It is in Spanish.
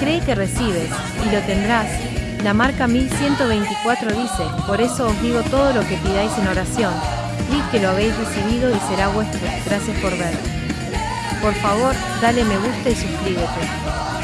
Cree que recibes, y lo tendrás. La marca 1124 dice, por eso os digo todo lo que pidáis en oración. Creed que lo habéis recibido y será vuestro. Gracias por ver. Por favor, dale me gusta y suscríbete.